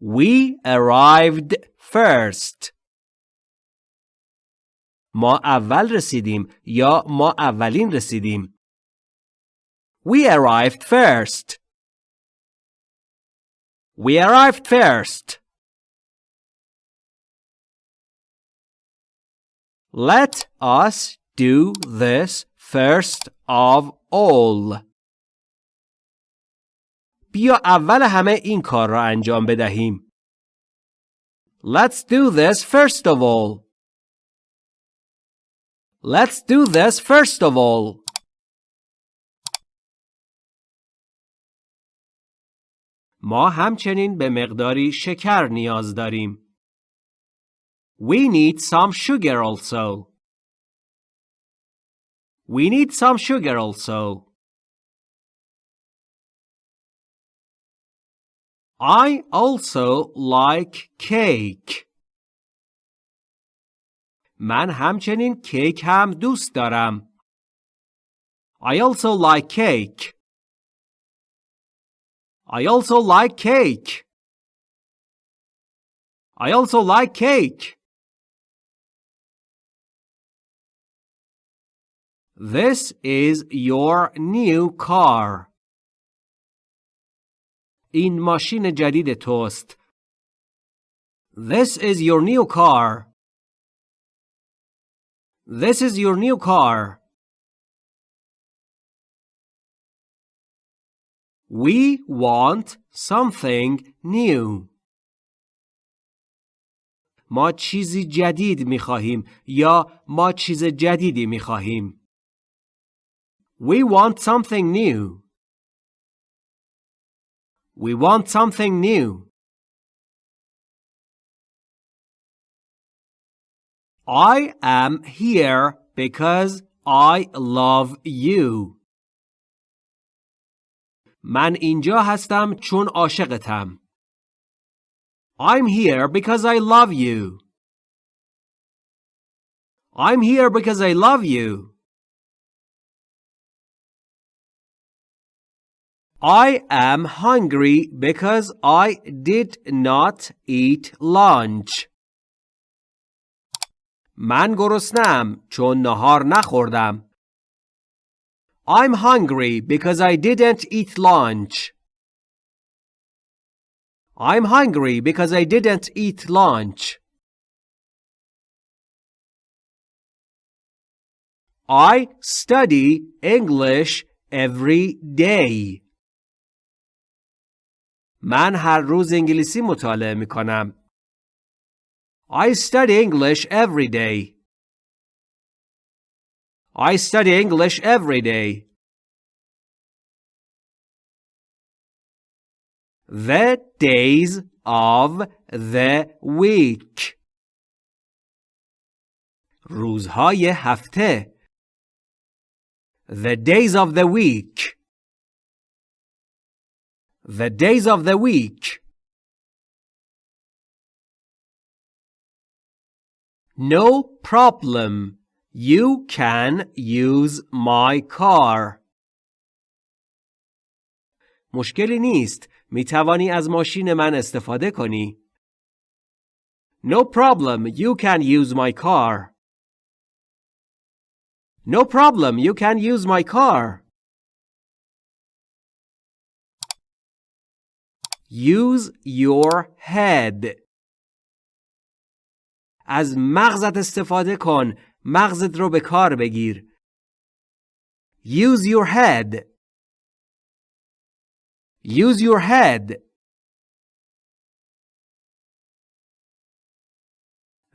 We arrived first. ما اول رسیدیم یا ما اولین رسیدیم. We arrived first. We arrived first. Let us do this first of all. بیا اول همه این کار را انجام بدهیم. Let's do this first of all. Let's do this first of all. ما همچنین به مقداری شکر نیاز داریم. We need some sugar also. We need some sugar also. I also like cake. من همچنین کیک هم دوست دارم. I also like cake. I also like cake. I also like cake. This is your new car. این ماشین جدید توست. This is your new car. This is your new car. We want something new. ما چیزی جدید می خواهیم یا ما چیز جدیدی می خواهیم. We want something new. We want something new. I am here because I love you. من اینجا هستم چون عاشقتم. I'm here because I love you. I'm here because I love you. I am hungry because I did not eat lunch. من گرسنم چون نهار نخوردم. I'm hungry because I didn't eat lunch. I'm hungry because I didn't eat lunch. I study English every day. من هر روز انگلیسی مطالعه می کنم. I study English every day. I study English every day. The days of the week. روزهای هفته. The days of the week. The days of the week. No problem. You can use my car. مشکلی نیست. می توانی از ماشین من استفاده کنی. No problem. You can use my car. No problem. You can use my car. Use your head. از مغزت استفاده کن. مغزت رو به کار بگیر. Use your head. Use your head.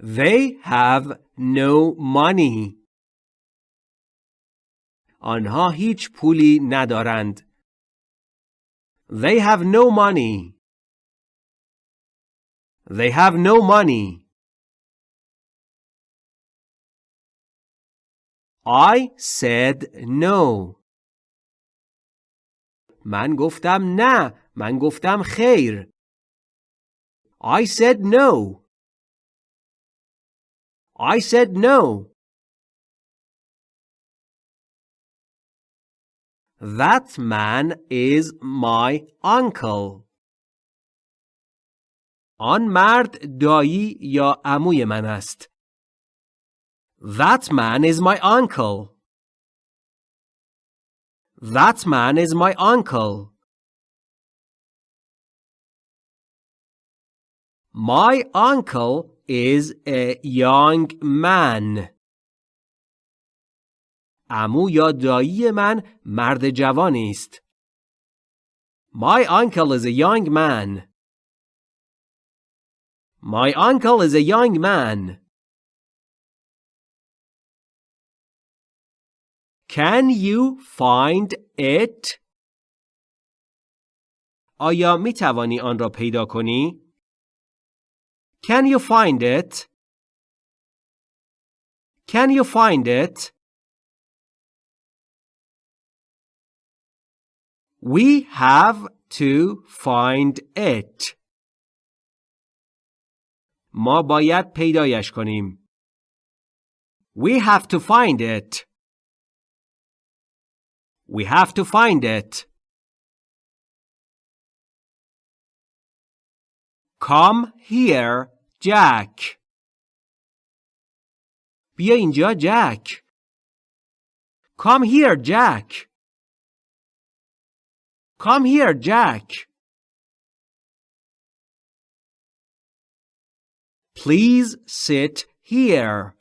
They have no money. آنها هیچ پولی ندارند. They have no money. They have no money. I said no. من گفتم نه. من گفتم خیر. I said no. I said no. That man is my uncle. آن مرد دایی یا عموی من است. That man is my uncle. That man is my uncle. My uncle is a young man. امو یا دایی من مرد جوانی است. My uncle is a young man. My uncle is a young man. Can you find it? آیا می توانی آن را پیدا کنی؟ Can you find it? Can you find it? We have to find it. ما باید پیدایش کنیم. We have to find it. We have to find it. Come here, Jack. بیا اینجا جک. Come here, Jack. Come here, Jack. Please sit here.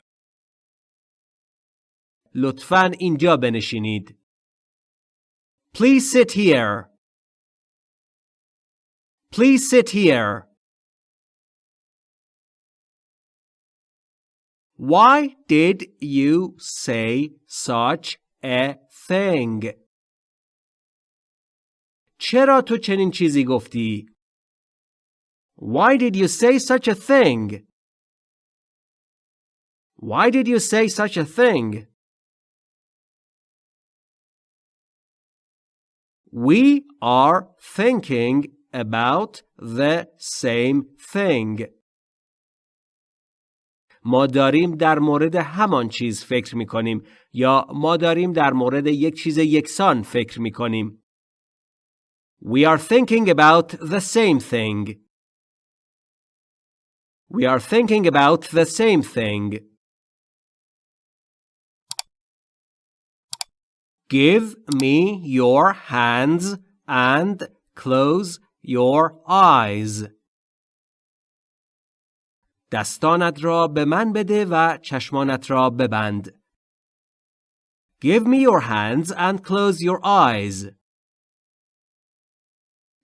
لطفاً اینجا بنشینید. Please sit here. Please sit here. Why did you say such a thing? چرا تو چنین چیزی گفتی؟ Why did you say such a thing? Why did you say such a thing? We are thinking about the same thing. ما داریم در مورد همان چیز فکر می کنیم یا ما داریم در مورد یک چیز یکسان فکر می کنیم. We are thinking about the same thing. We are thinking about the same thing. Give me your hands and close your eyes. دستانت را به من بده و چشمانت را ببند. Give me your hands and close your eyes.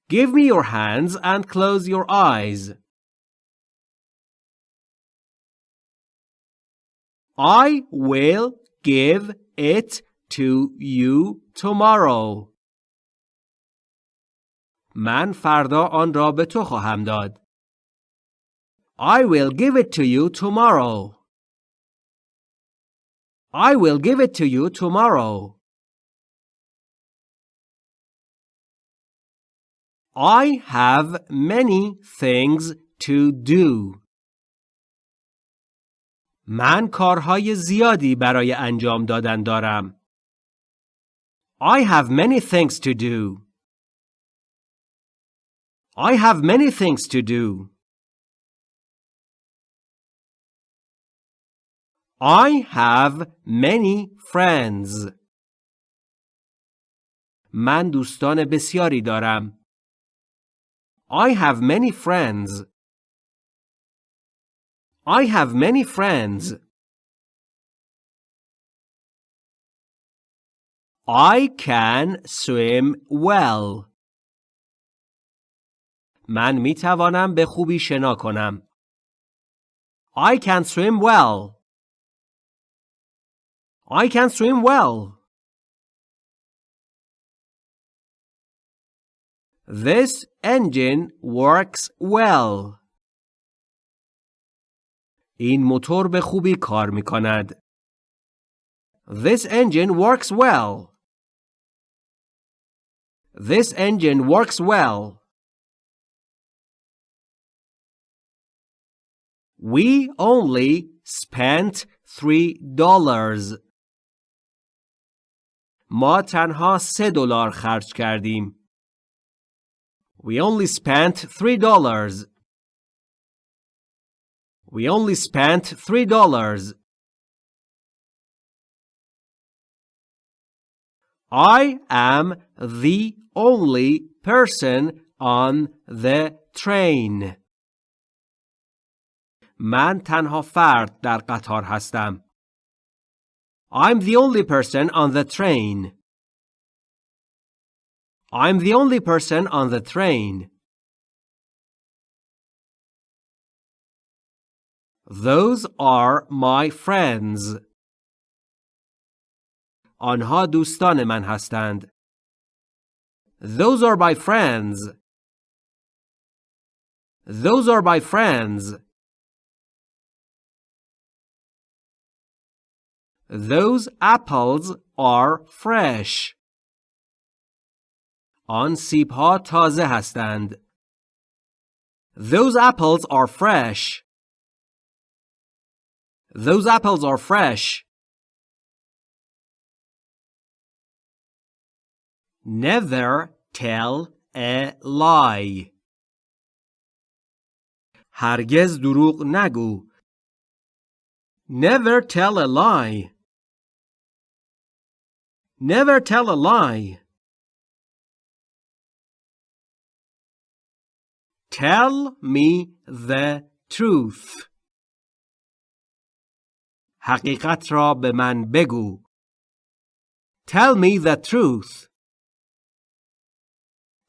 Give me your hands and close your eyes. I will give it to you tomorrow. من فردا آن را به تو خواهم داد. I will give it to you tomorrow. I will give it to you tomorrow. I have many things to do. من کارهای زیادی برای انجام دادن دارم. I have many things to do. I have many things to do. I have many friends. من دوستان بسیاری دارم. I have many friends. I have many friends. I can swim well. من می توانم به خوبی شنا کنم. I can swim well. I can swim well. This engine works well. این موتور به خوبی کار می کند. This engine works well. This engine works well. We only spent three dollars. ما تنها سه دلار خرج کردیم. We only spent three dollars. We only spent three dollars. I am the only person on the train. من تنها فرد در قطار هستم. I'm the only person on the train. I'm the only person on the train. Those are my friends. آنها دوستان من هستند. Those are my friends. Those are my friends. Those apples are fresh. آن سیب ها تازه هستند. Those apples are fresh. Those apples are fresh. Never tell a lie. هرگز دروغ نگو. Never tell a lie. Never tell a lie. Tell me the truth. حقیقت را به من بگو. Tell me the truth.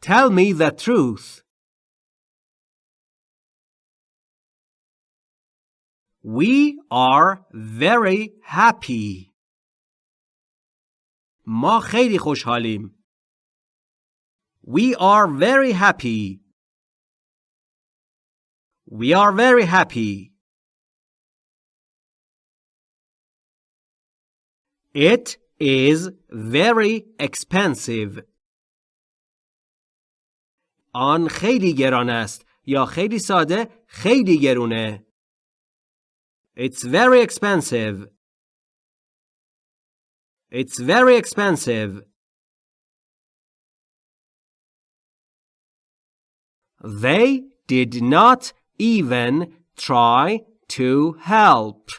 Tell me the truth. We are very happy. ما خیلی خوشحالیم. We are very happy. We are very happy. It is very expensive. آن خیلی گران است یا خیلی ساده خیلی گرونه. It's very expensive. It's very expensive. They did not even try to help.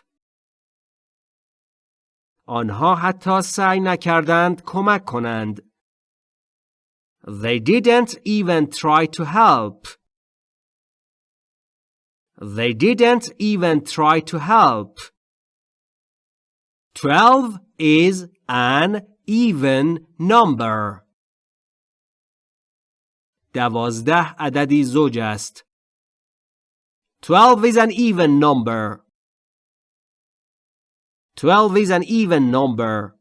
آنها حتی سعی نکردند کمک کنند. They didn't even try to help. They didn't even try to help. Twelve is an even number. دوازده عددی زوج است. Twelve is an even number. Twelve is an even number.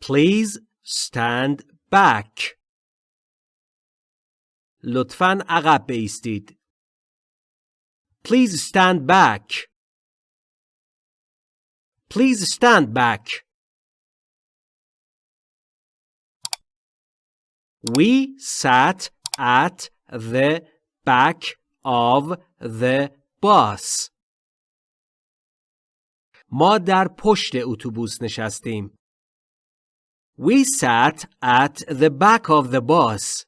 Please stand back. لطفاً عقب بایستید. Please stand back. Please stand back. We sat at the back of the bus. ما در پشت اتوبوس نشستیم. We sat at the back of the bus.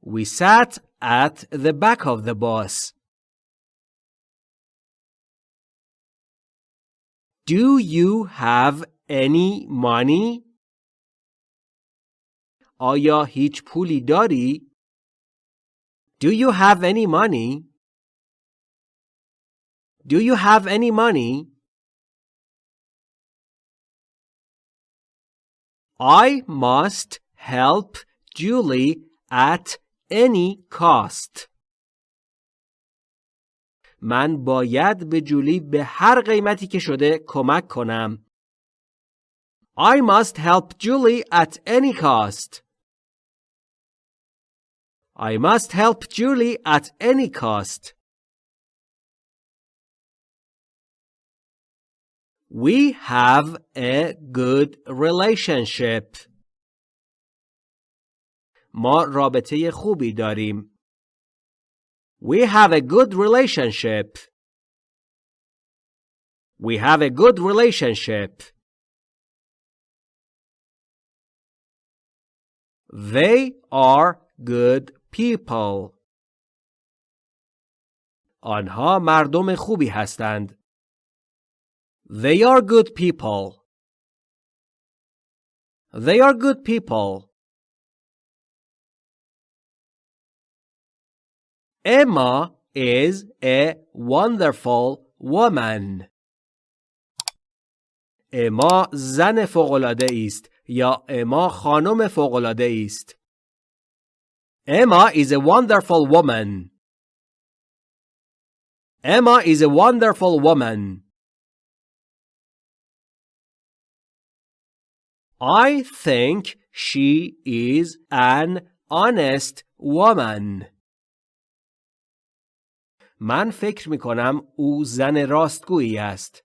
We sat at the back of the bus. Do you have any money? آیا هیچ پولی داری؟ Do you have any money? Do you have any money? I must help Julie at any cost. من باید به جولی به هر قیمتی که شده کمک کنم. I must help Julie at any cost. I must help Julie at any cost. We have a good relationship. ما رابطه خوبی داریم. We have a good relationship. We have a good relationship. They are good people. آنها مردم خوبی هستند. They are good people. They are good people. Emma is a wonderful woman. اما زن فوق‌العاده است یا اما خانم فوق‌العاده است. Emma is a wonderful woman. Emma is a wonderful woman. I think she is an honest woman. من فکر می کنم او زن راستگویی است.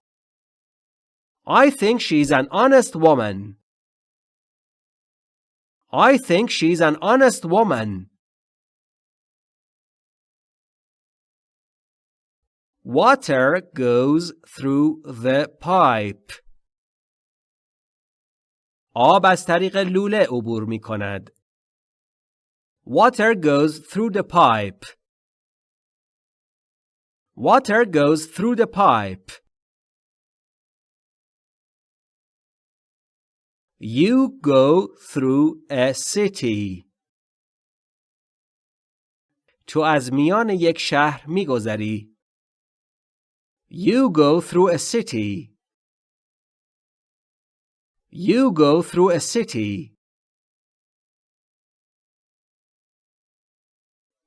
I think she's an honest woman. I think she's an honest woman. Water goes through the pipe. آب از طریق لوله عبور می کند. Water goes through the pipe. Water goes through the pipe. You go through a city. تو از میان یک شهر میگذری. You go through a city. You go through a city.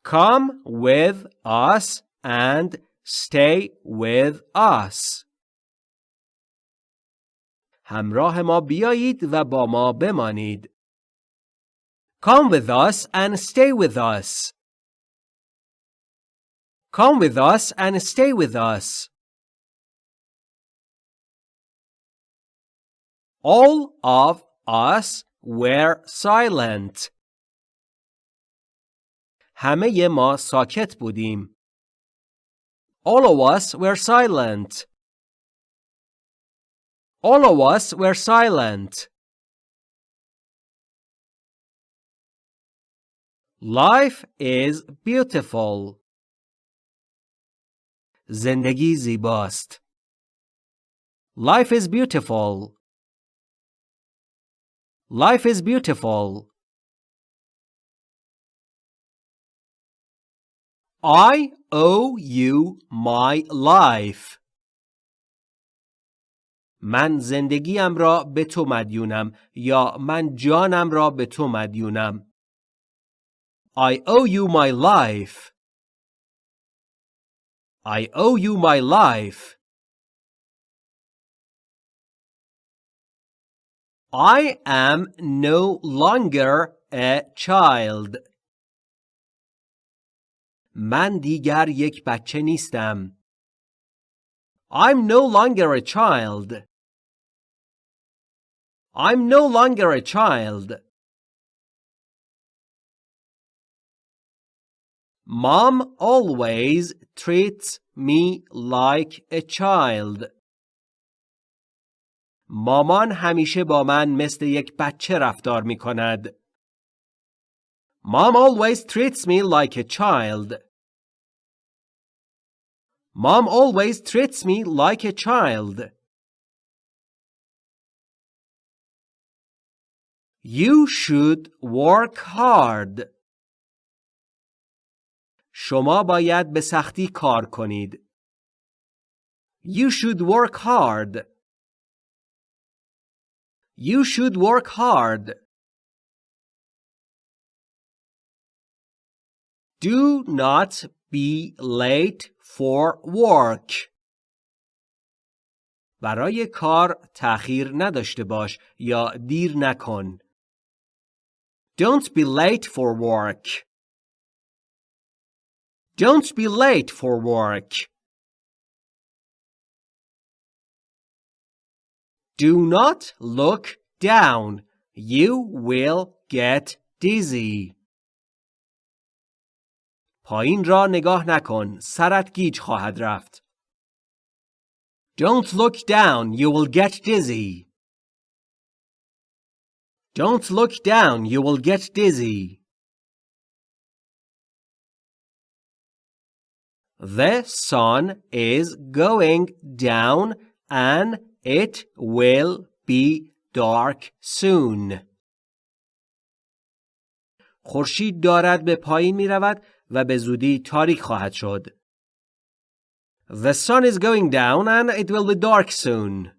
Come with us and stay with us. همراه ما بیایید و با ما بمانید. Come with us and stay with us. Come with us and stay with us. All of us were silent. همه ما ساکت بودیم. All of us were silent. All of us were silent. Life is beautiful. زندگی زیباست. Life is beautiful. Life is beautiful. I owe you my life. من زندگیم را به تو مدیونم یا من جانم را به تو مدیونم. I owe you my life. I owe you my life. I am no longer a child. من دیگر یک بچه نیستم. I'm no longer a child. I'm no longer a child. Mom always treats me like a child. مامان همیشه با من مثل یک بچه رفتار می کند. Mom always treats me like a child. Mom always treats me like a child. You should work hard. شما باید به سختی کار کنید. You should work hard. You should work hard. Do not be late for work. برای کار تأخیر نداشته باش یا دیر نکن. Don't be late for work. Don't be late for work. Do not look down. You will get dizzy. پایین را نگاه نکن. سرت گیج خواهد رفت. Don't look down. You will get dizzy. Don't look down. You will get dizzy. The sun is going down an it will be dark soon. خورشید دارد به پایین می رود و به زودی تاریک خواهد شد. The sun is going down and it will be dark soon.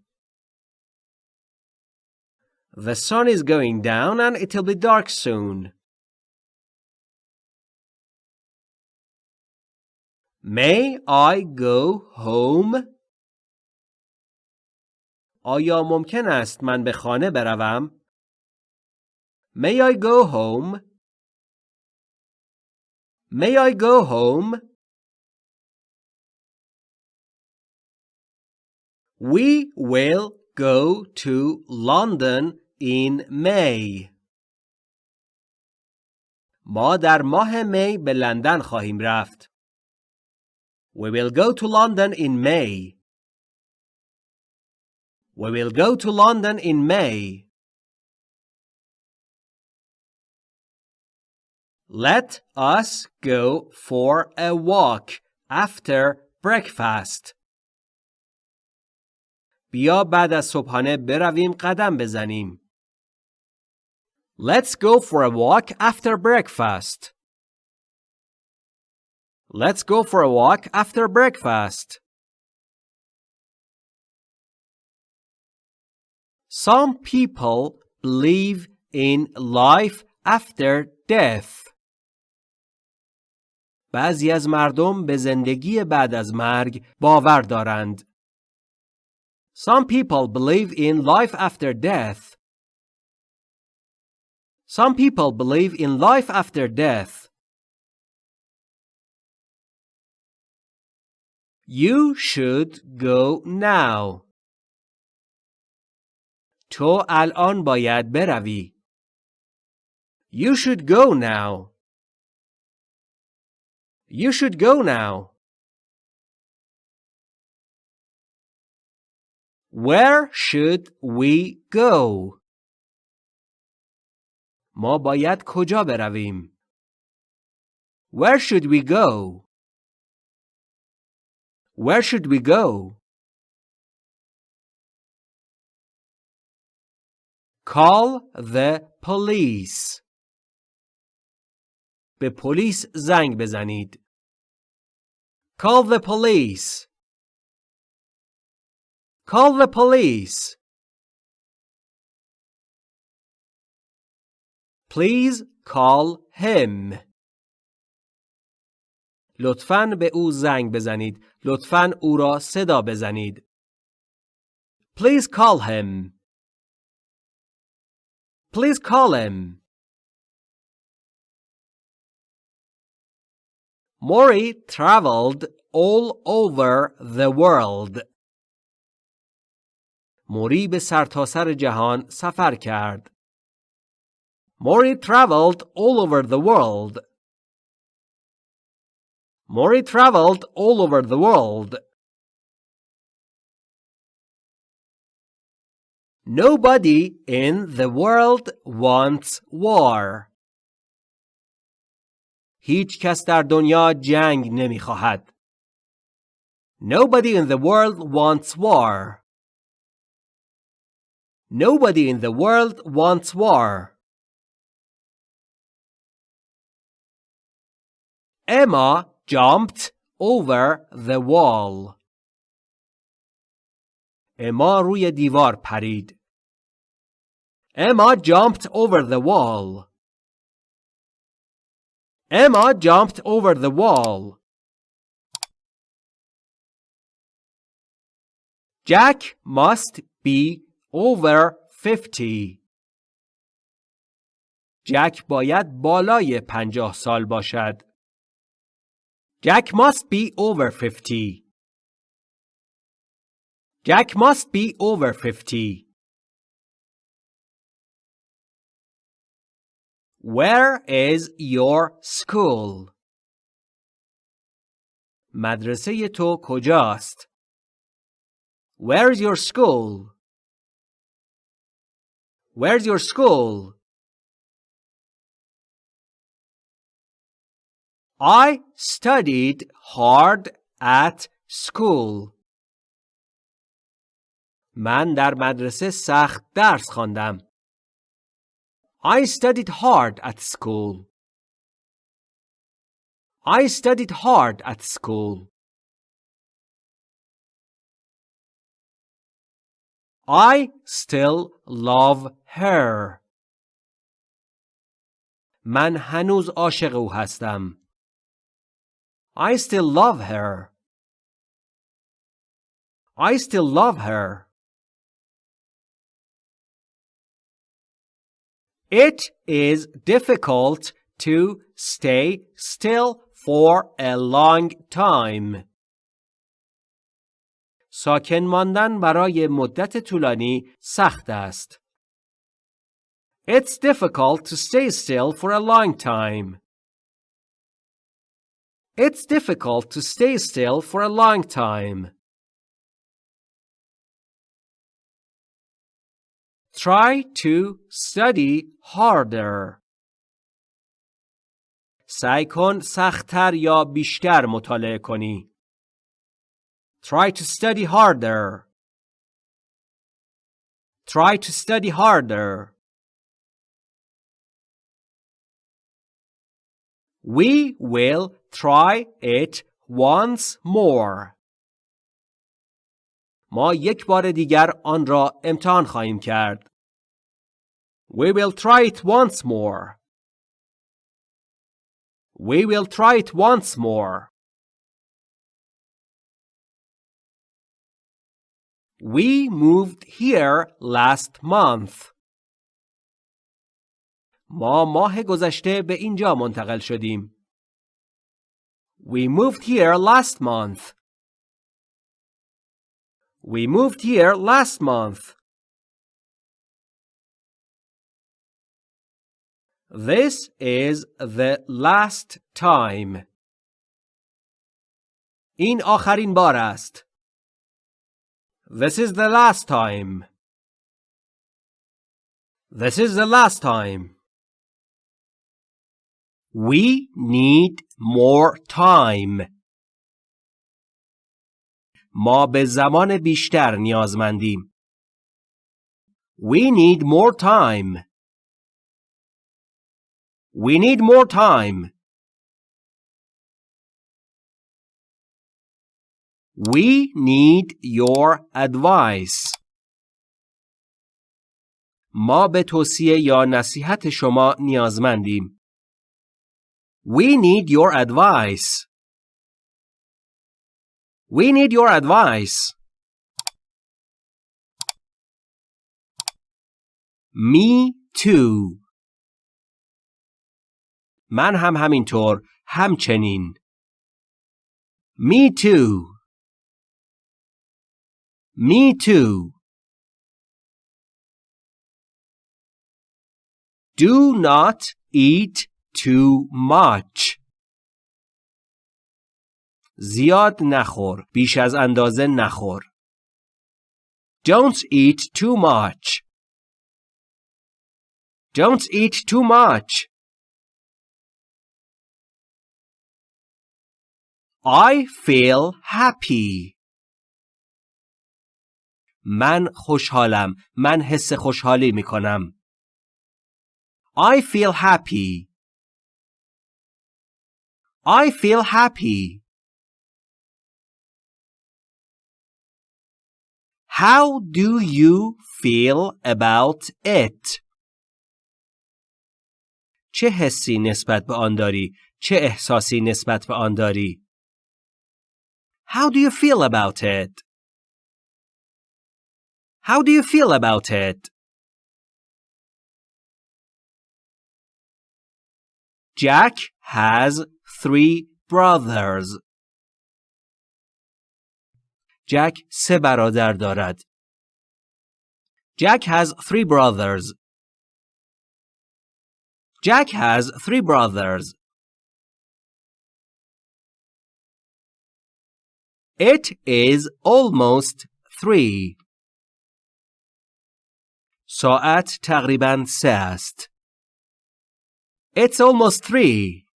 The sun is going down and it will be dark soon. May I go home? آیا ممکن است من به خانه بروم؟ May I go home? May I go home? We will go to London in May. ما در ماه می به لندن خواهیم رفت. We will go to London in May. We will go to London in May. Let us go for a walk after breakfast. بیا بعد از صبحانه برویم قدم بزنیم. Let's go for a walk after breakfast. Let's go for a walk after breakfast. Some people believe in life after death. بعضی از مردم به زندگی بعد از مرگ باور دارند. Some people believe in life after death. Some people believe in life after death. You should go now. تو الان باید بروی. You should go now. You should go now. Where should we go? ما باید کجا برویم؟ Where should we go? Where should we go? Call the police. به پلیس زنگ بزنید. Call the police. Call the police. Please call him. لطفاً به او زنگ بزنید. لطفاً او را صدا بزنید. Please call him. Please call him. Mori traveled all over the world. موری به سرتاسر جهان سفر کرد. Mori traveled all over the world. Mori traveled all over the world. Nobody in the world wants war. هیچ کس در دنیا جنگ نمی خواهد. Nobody in the world wants war. Nobody in the world wants war. Emma jumped over the wall. اما روی دیوار پرید. Emma jumped over the wall. Emma jumped over the wall. Jack must be over 50. جک باید بالای پنجاه سال باشد. Jack must be over 50. Jack must be over 50. Where is your school? مدرسه تو کجاست؟ Where is your school? Where's your school? I studied hard at school. من در مدرسه سخت درس خواندم. I studied hard at school. I studied hard at school. I still love her. من هنوز عاشق او هستم. I still love her. I still love her. It is difficult to stay still for a long time. ساکن ماندن برای مدت طولانی سخت است. It's difficult to stay still for a long time. It's difficult to stay still for a long time. Try to study harder. سعی کن سختتر یا بیشتر مطالعه کنی. Try to study harder. Try to study harder. We will try it once more. ما یک بار دیگر آن را امتحان خواهیم کرد. We will try it once more. We will try it once more. We moved here last month. ما ماه گذشته به اینجا منتقل شدیم. We moved here last month. We moved here last month. This is the last time. این آخرین بار است. This is the last time. This is the last time. We need more time. ما به زمان بیشتر نیازمندیم. We need more time. We need more time. We need your advice. ما به توصیه یا نصیحت شما نیازمندیم. We need your advice. We need your advice. Me too. من هم همینطور همچنین. Me too. Me too. Do not eat too much. زیاد نخور. بیش از اندازه نخور. Don't eat too much. Don't eat too much. I feel happy. من خوشحالم. من حس خوشحالی می کنم. I feel happy. I feel happy. How do you feel about it? چه حسی نسبت به آن داری؟ چه احساسی نسبت به آن داری؟ How do you feel about it? How do you feel about it? Jack has three brothers. Jack سه برادر دارد. Jack has three brothers. Jack has three brothers. It is almost three. ساعت تقریبا سه است. It's almost three.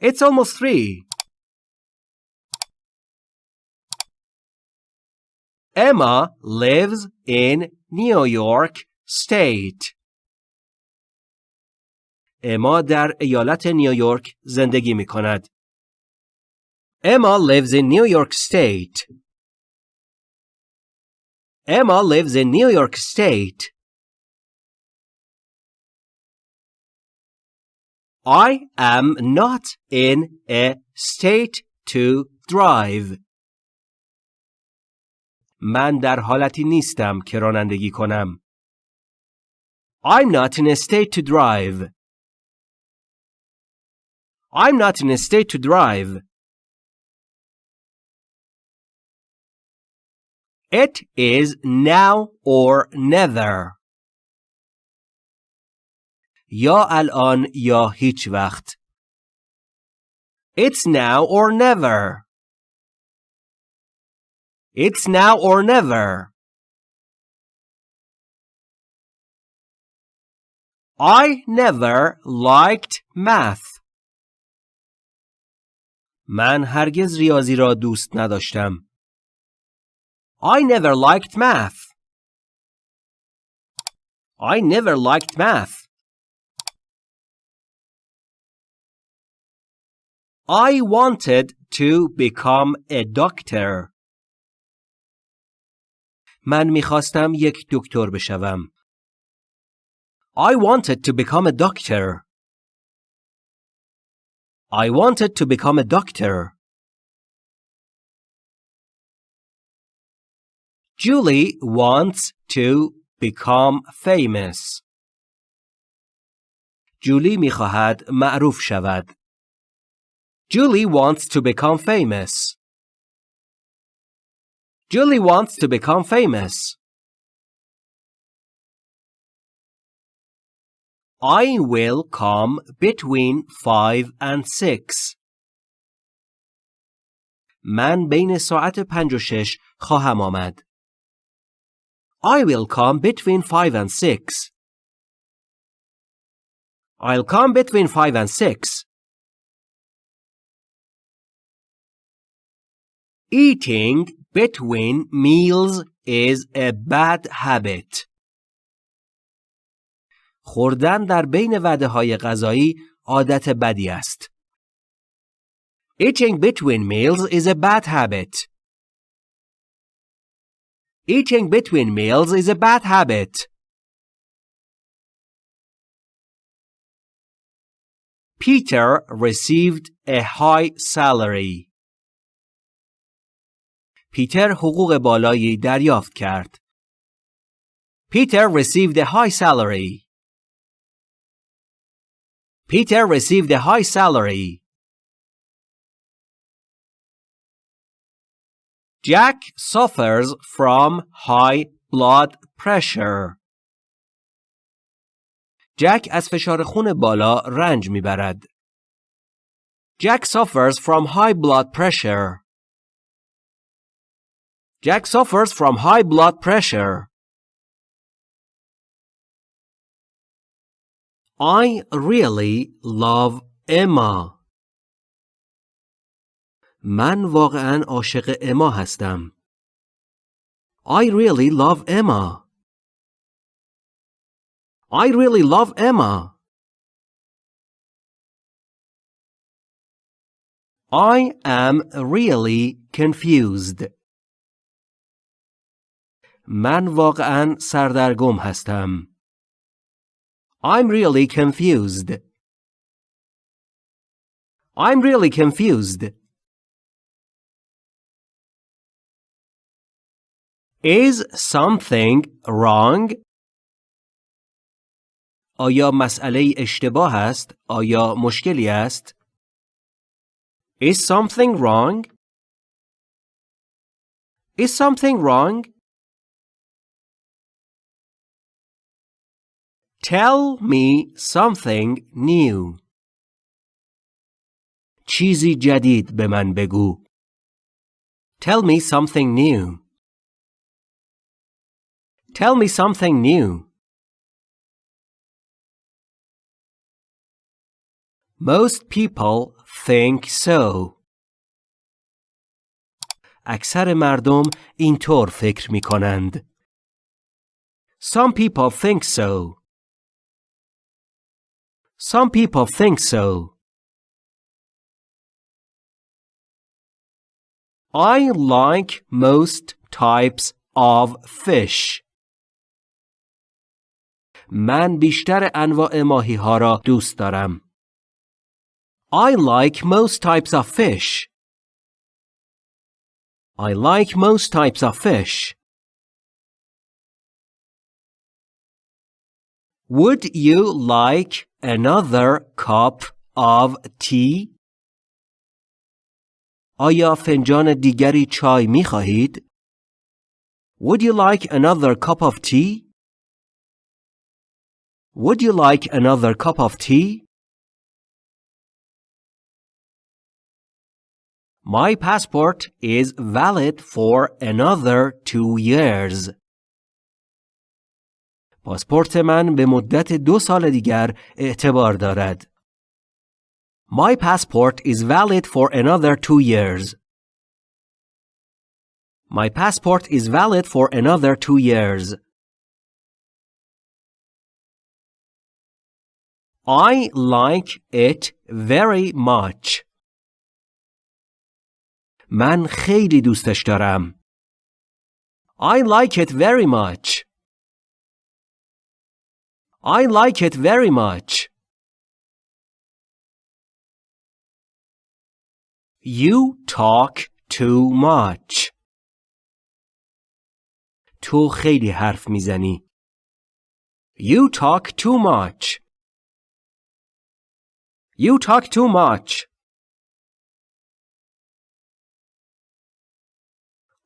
It's almost three. Emma lives in New York State. اما در ایالت نیویورک زندگی می کند. Emma lives in New York State. Emma lives in New York State. I am not in a state to drive. من در حالتی نیستم که رانندگی کنم. I'm not in a state to drive. I'm not in a state to drive. It is now or never. یا الان یا هیچ وقت. It's now or never. It's now or never. I never liked math. من هرگز ریاضی را دوست نداشتم. I never liked math. I never liked math. I wanted to become a doctor. من می‌خواستم یک دکتر بشوم. I wanted to become a doctor. I wanted to become a doctor. Julie wants to become famous. جولی می‌خواهد معروف شود. Julie wants to become famous. Julie wants to become famous. I will come between five and six. من بین ساعت پنج و شش خواهم آمد. I will come between five and six. I'll come between five and six. Eating between meals is a bad habit. خوردن در بین وعده های غذایی عادت بدی است. Eating between meals is a bad habit. Eating between meals is a bad habit. Peter received a high salary. پیتر حقوق بالایی دریافت کرد. Peter received a high salary. Peter received a high salary. Jack suffers from high blood pressure. جک از فشار خون بالا رنج می‌برد. Jack suffers from high blood pressure. Jack suffers from high blood pressure. I really love Emma. من واقعا عاشق اما هستم. I really love Emma. I really love Emma. I am really confused. من واقعا سردرگم هستم. I'm really confused. I'm really confused. Is something wrong? آیا مسئله اشتباه است؟ آیا مشکلی است؟ Is something wrong? Is something wrong? Tell me something new. چیزی جدید به من بگو. Tell me something new. Tell me something new. Most people think so. اکثر مردم اینطور فکر می کنند. Some people think so. Some people think so. I like most types of fish. من بیشتر انواع ماهی ها را دوست دارم. I like most types of fish. I like most types of fish. Would you like another cup of tea? آیا فنجان دیگری چای می خواهید؟ Would you like another cup of tea? Would you like another cup of tea? My passport is valid for another two years. پاسپورت من به مدت دو سال دیگر اعتبار دارد. My passport is valid for another two years. My passport is valid for another two years. I like it very much. من خیلی دوستش دارم. I like it very much. I like it very much. You talk too much. تو خیلی حرف میزنی. You talk too much. You talk too much.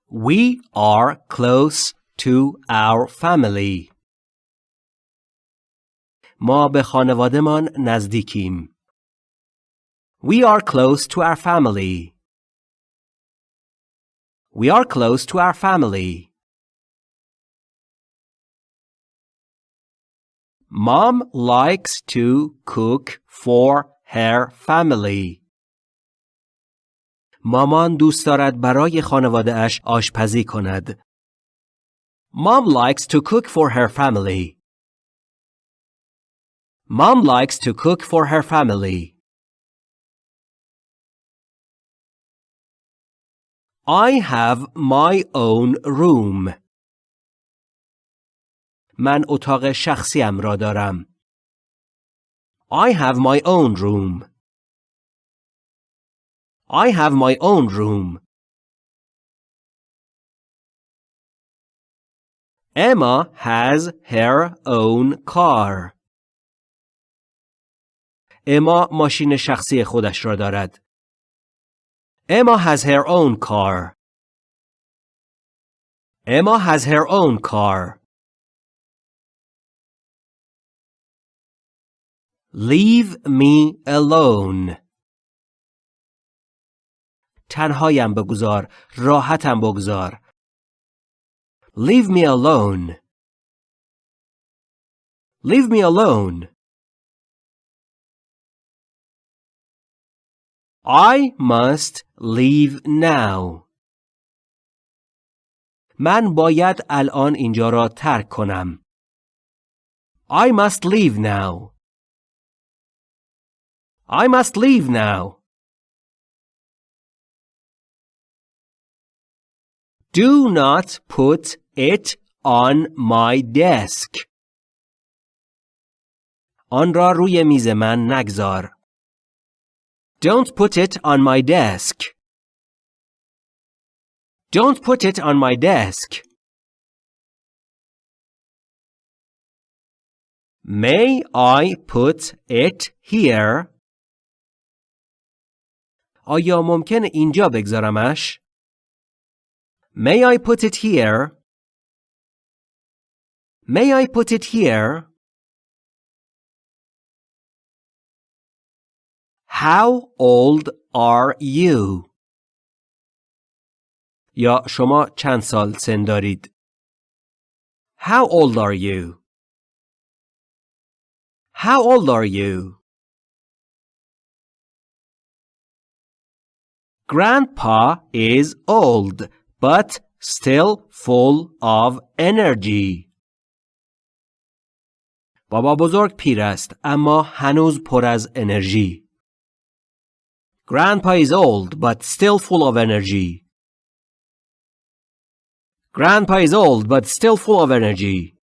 We are close to our family. ما به خانوادهمان نزدیکیم. We are close to our family. We are close to our family. Mom likes to cook for her family. مامان دوست دارد برای خانواده اش آشپزی کند. Mom likes to cook for her family. Mom likes to cook for her family. I have my own room. من اتاق شخصیم را دارم. I have my own room. I have my own room. Emma has her own car. اما ماشین شخصی خودش را دارد. Emma has her own car. Emma has her own car. Leave me alone. تنهایم بگذار راحتم بگذار Leave me alone Leave me alone I must leave now من باید الان اینجا را ترک کنم I must leave now I must leave now Do not put it on my desk. آن را روی میز من نگذار. Don't put it on my desk. Don't put it on my desk. May I put it here? آیا ممکن اینجا بگذارمش؟ May I put it here? May I put it here? How old are you? یا شما چند سال سن دارید؟ How old are you? How old are you? Grandpa is old but still full of energy. بابا بزرگ پیر است اما هنوز پر از انرژی. Grandpa is old but still full of energy. Grandpa is old but still full of energy.